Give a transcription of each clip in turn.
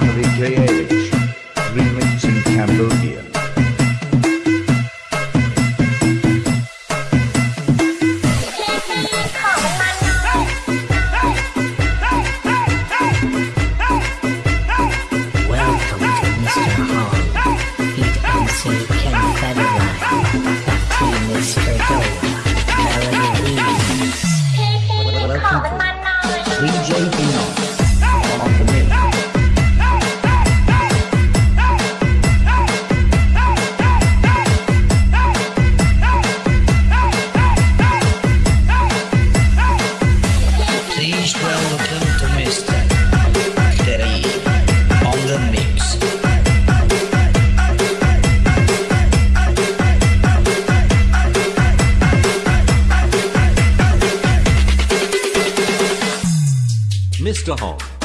I'm the J.A. Mr. Hong.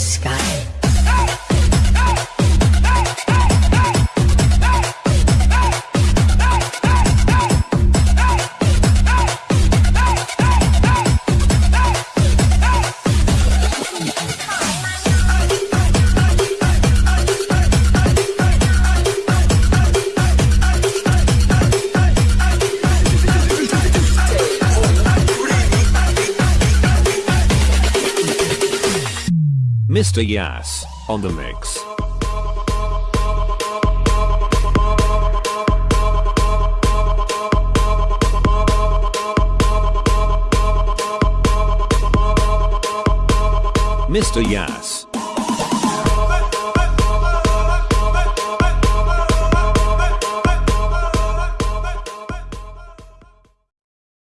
fresca. Mr. Yas, on the mix. Mr. Yas.